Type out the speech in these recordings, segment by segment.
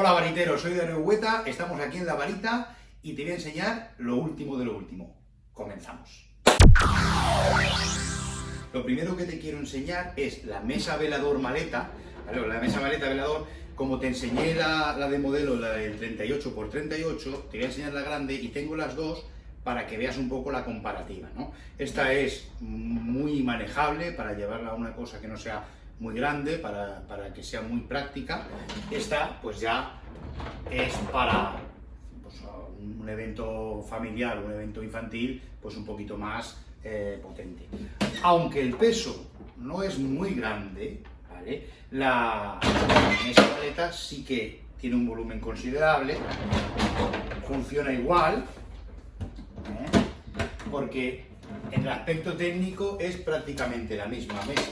Hola variteros, soy Darío Hueta, estamos aquí en La Varita y te voy a enseñar lo último de lo último. Comenzamos. Lo primero que te quiero enseñar es la mesa velador maleta, la mesa maleta velador, como te enseñé la, la de modelo, la del 38x38, te voy a enseñar la grande y tengo las dos para que veas un poco la comparativa. ¿no? Esta es muy manejable para llevarla a una cosa que no sea muy grande, para, para que sea muy práctica. Esta pues ya es para pues, un evento familiar, un evento infantil, pues un poquito más eh, potente. Aunque el peso no es muy grande, ¿vale? la, mesa maleta sí que tiene un volumen considerable, funciona igual, ¿eh? porque en el aspecto técnico es prácticamente la misma mesa,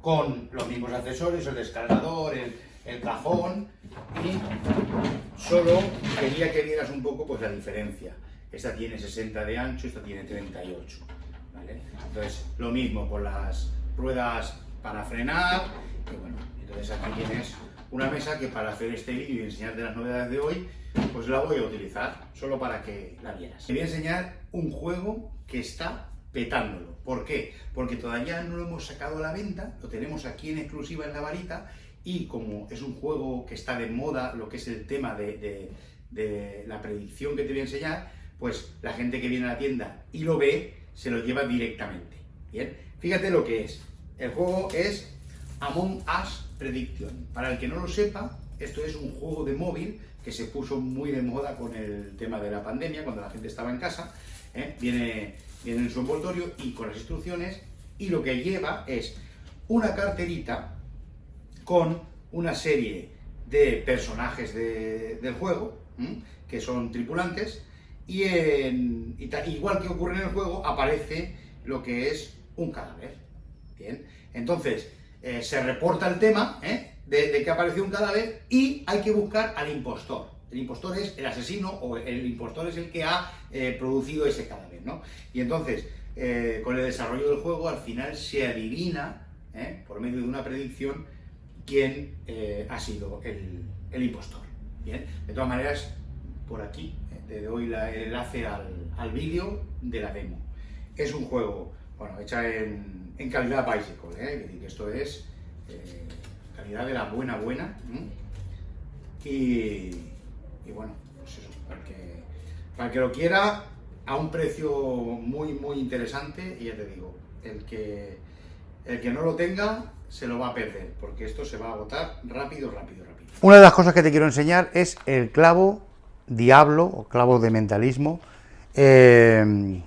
con los mismos accesorios, el descargador, el, cajón, y solo quería que vieras un poco pues, la diferencia. Esta tiene 60 de ancho, esta tiene 38. ¿vale? Entonces, lo mismo con las ruedas para frenar, y bueno, entonces aquí tienes una mesa que para hacer este vídeo y enseñarte las novedades de hoy, pues la voy a utilizar, solo para que la vieras. Te voy a enseñar un juego que está petándolo. ¿Por qué? Porque todavía no lo hemos sacado a la venta, lo tenemos aquí en exclusiva en la varita, y como es un juego que está de moda, lo que es el tema de, la predicción que te voy a enseñar, pues la gente que viene a la tienda y lo ve, se lo lleva directamente. Bien, fíjate lo que es. El juego es Among Us Prediction. Para el que no lo sepa, esto es un juego de móvil que se puso muy de moda con el tema de la pandemia, cuando la gente estaba en casa. ¿eh? Viene, viene en su envoltorio y con las instrucciones, y lo que lleva es una carterita con una serie de personajes de, del juego, que son tripulantes, y, en, igual que ocurre en el juego, aparece lo que es un cadáver. Bien, entonces eh, se reporta el tema ¿eh? de, que apareció un cadáver y hay que buscar al impostor. El impostor es el asesino o el impostor es el que ha eh, producido ese cadáver, ¿no? Y entonces, con el desarrollo del juego, al final se adivina, por medio de una predicción, quién ha sido el, impostor. Bien, de todas maneras, por aquí te doy el enlace al, vídeo de la demo. Es un juego, bueno, hecha en, calidad bicycle, ¿eh? que esto es eh, calidad de la buena buena, y, bueno, pues eso, para que, para que lo quiera, a un precio muy muy interesante, y ya te digo, el que, el que no lo tenga se lo va a perder, porque esto se va a agotar rápido, rápido, rápido. Una de las cosas que te quiero enseñar es el clavo diablo o clavo de mentalismo, eh,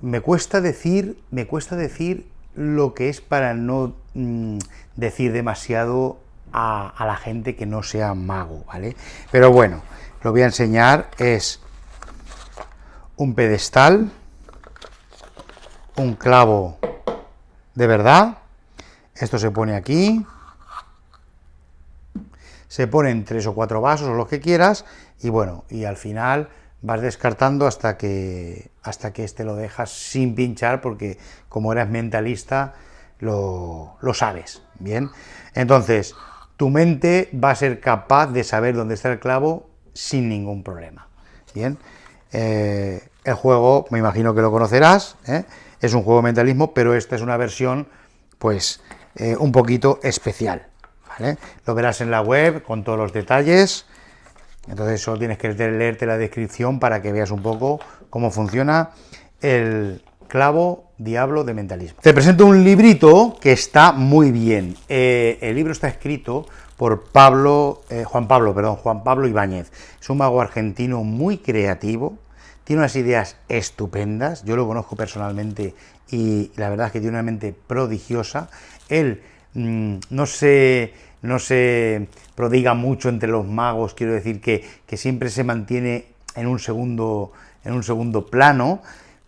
me cuesta decir, me cuesta decir lo que es para no mm, decir demasiado a, la gente que no sea mago, ¿vale? Pero bueno, lo voy a enseñar, es un pedestal, un clavo de verdad, esto se pone aquí, se ponen tres o cuatro vasos o lo que quieras, y bueno, y al final vas descartando hasta que, hasta que este lo dejas sin pinchar, porque como eres mentalista, lo, sabes, ¿bien? Entonces, tu mente va a ser capaz de saber dónde está el clavo sin ningún problema, ¿bien? Eh, el juego, me imagino que lo conocerás, ¿eh? es un juego de mentalismo, pero esta es una versión, pues, eh, un poquito especial, lo verás en la web con todos los detalles, entonces solo tienes que leerte la descripción para que veas un poco cómo funciona el clavo diablo de mentalismo. Te presento un librito que está muy bien. Eh, el libro está escrito por Pablo, eh, Juan Pablo, perdón, Juan Pablo Ibáñez. Es un mago argentino muy creativo, tiene unas ideas estupendas, yo lo conozco personalmente y la verdad es que tiene una mente prodigiosa. Él mm, no se no se prodiga mucho entre los magos, quiero decir que, siempre se mantiene en un, segundo, en un segundo plano,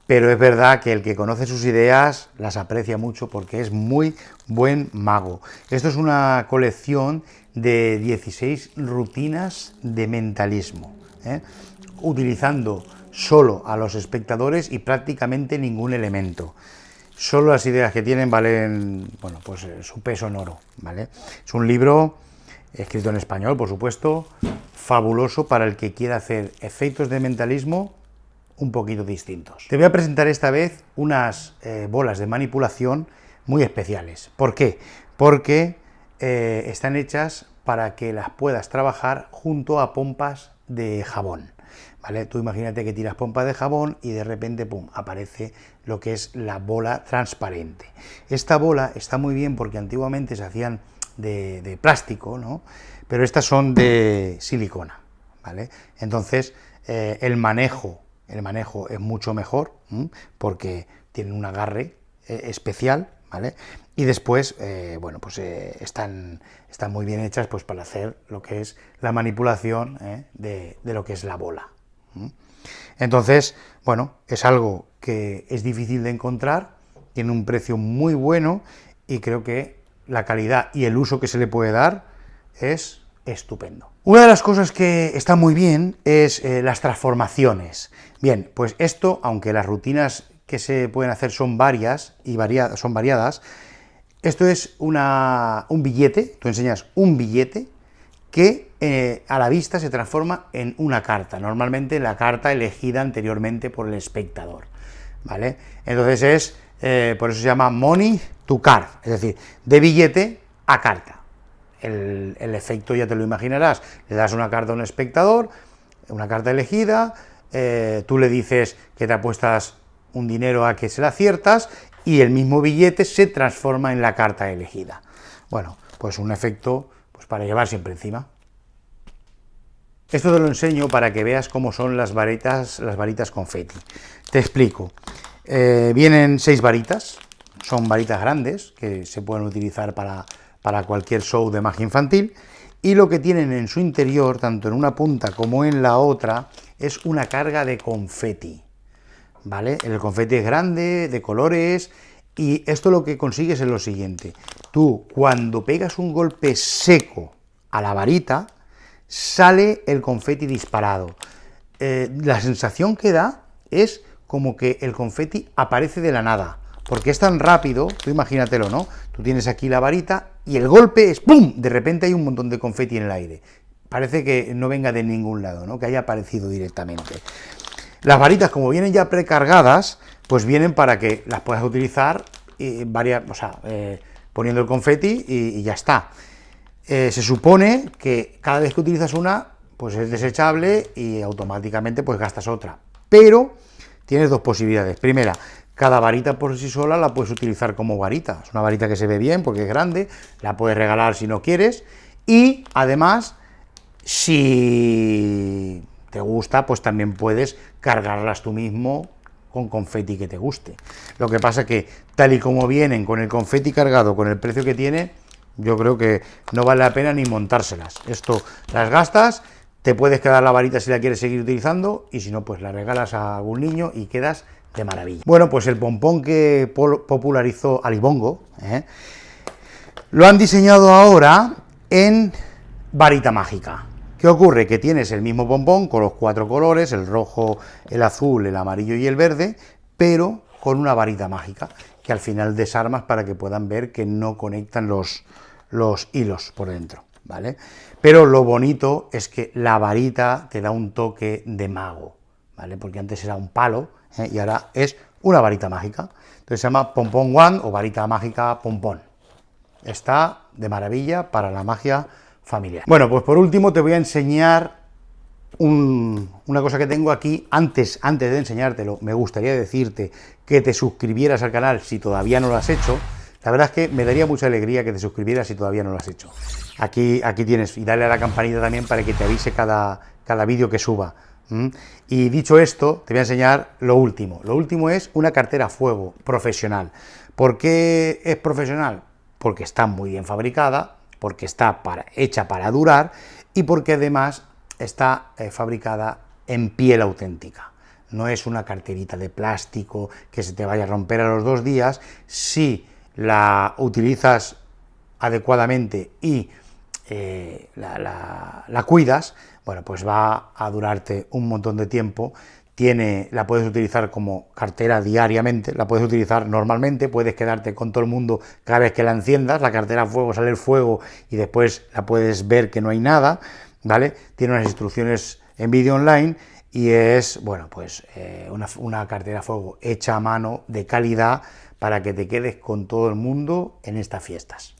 pero es verdad que el que conoce sus ideas las aprecia mucho porque es muy buen mago. Esto es una colección de 16 rutinas de mentalismo, ¿eh? utilizando solo a los espectadores y prácticamente ningún elemento solo las ideas que tienen valen, bueno, pues eh, su peso en oro, ¿vale? Es un libro escrito en español, por supuesto, fabuloso para el que quiera hacer efectos de mentalismo un poquito distintos. Te voy a presentar esta vez unas eh, bolas de manipulación muy especiales. ¿Por qué? Porque eh, están hechas para que las puedas trabajar junto a pompas de jabón. ¿Vale? Tú imagínate que tiras pompas de jabón y de repente, pum, aparece lo que es la bola transparente. Esta bola está muy bien porque antiguamente se hacían de, plástico, ¿no? Pero estas son de silicona, ¿vale? Entonces, eh, el manejo, el manejo es mucho mejor, porque tienen un agarre eh, especial, ¿vale? Y después, eh, bueno, pues están, están muy bien hechas pues, para hacer lo que es la manipulación de, de, lo que es la bola. Entonces, bueno, es algo que es difícil de encontrar, tiene un precio muy bueno y creo que la calidad y el uso que se le puede dar es estupendo. Una de las cosas que está muy bien es eh, las transformaciones. Bien, pues esto, aunque las rutinas que se pueden hacer son varias y son variadas, esto es una, un billete, tú enseñas un billete que eh, a la vista se transforma en una carta, normalmente la carta elegida anteriormente por el espectador, ¿vale? Entonces es, eh, por eso se llama money to card, es decir, de billete a carta. El, efecto ya te lo imaginarás, le das una carta a un espectador, una carta elegida, eh, tú le dices que te apuestas un dinero a que se la aciertas, y el mismo billete se transforma en la carta elegida. Bueno, pues un efecto para llevar siempre encima. Esto te lo enseño para que veas cómo son las varitas, las varitas confeti. Te explico. Eh, vienen seis varitas, son varitas grandes, que se pueden utilizar para, para cualquier show de magia infantil, y lo que tienen en su interior, tanto en una punta como en la otra, es una carga de confeti. ¿Vale? El confeti es grande, de colores, y esto lo que consigues es lo siguiente, tú cuando pegas un golpe seco a la varita, sale el confeti disparado. Eh, la sensación que da es como que el confeti aparece de la nada, porque es tan rápido, tú imagínatelo, ¿no? Tú tienes aquí la varita y el golpe es ¡pum! De repente hay un montón de confeti en el aire. Parece que no venga de ningún lado, ¿no? Que haya aparecido directamente. Las varitas, como vienen ya precargadas, pues vienen para que las puedas utilizar y varias, o sea, eh, poniendo el confeti y, ya está. Eh, se supone que cada vez que utilizas una, pues es desechable y automáticamente pues gastas otra. Pero tienes dos posibilidades. Primera, cada varita por sí sola la puedes utilizar como varita. Es una varita que se ve bien porque es grande, la puedes regalar si no quieres. Y además, si te gusta, pues también puedes cargarlas tú mismo con confeti que te guste. Lo que pasa que, tal y como vienen con el confeti cargado, con el precio que tiene, yo creo que no vale la pena ni montárselas. Esto las gastas, te puedes quedar la varita si la quieres seguir utilizando, y si no, pues la regalas a algún niño y quedas de maravilla. Bueno, pues el pompón que popularizó Alibongo, ¿eh? lo han diseñado ahora en varita mágica. ¿Qué ocurre? Que tienes el mismo pompón con los cuatro colores, el rojo, el azul, el amarillo y el verde, pero con una varita mágica, que al final desarmas para que puedan ver que no conectan los, los hilos por dentro, ¿vale? Pero lo bonito es que la varita te da un toque de mago, Porque antes era un palo ¿eh? y ahora es una varita mágica. Entonces se llama Pompón One o varita mágica pompón. Está de maravilla para la magia familiar. Bueno, pues por último te voy a enseñar una cosa que tengo aquí. Antes, antes de enseñártelo, me gustaría decirte que te suscribieras al canal si todavía no lo has hecho. La verdad es que me daría mucha alegría que te suscribieras si todavía no lo has hecho. Aquí, aquí tienes, y dale a la campanita también para que te avise cada, cada vídeo que suba. Y dicho esto, te voy a enseñar lo último. Lo último es una cartera fuego profesional. ¿Por qué es profesional? Porque está muy bien fabricada, porque está hecha para durar y porque además está eh, fabricada en piel auténtica. No es una carterita de plástico que se te vaya a romper a los dos días. Si la utilizas adecuadamente y eh, la, cuidas, bueno, pues va a durarte un montón de tiempo tiene, la puedes utilizar como cartera diariamente, la puedes utilizar normalmente, puedes quedarte con todo el mundo cada vez que la enciendas, la cartera a fuego sale el fuego y después la puedes ver que no hay nada, ¿vale? Tiene unas instrucciones en vídeo online y es, bueno, pues eh, una, una cartera a fuego hecha a mano, de calidad, para que te quedes con todo el mundo en estas fiestas.